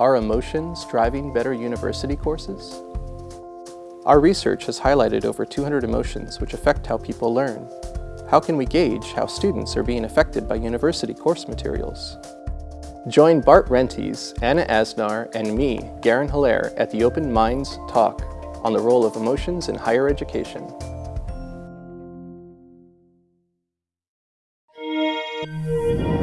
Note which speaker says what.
Speaker 1: Are emotions driving better university courses? Our research has highlighted over 200 emotions which affect how people learn. How can we gauge how students are being affected by university course materials? Join Bart Rienties, Anna Asnar, and me, Garron Hillaire, at the Open Minds Talk on the role of emotions in higher education. Thank you.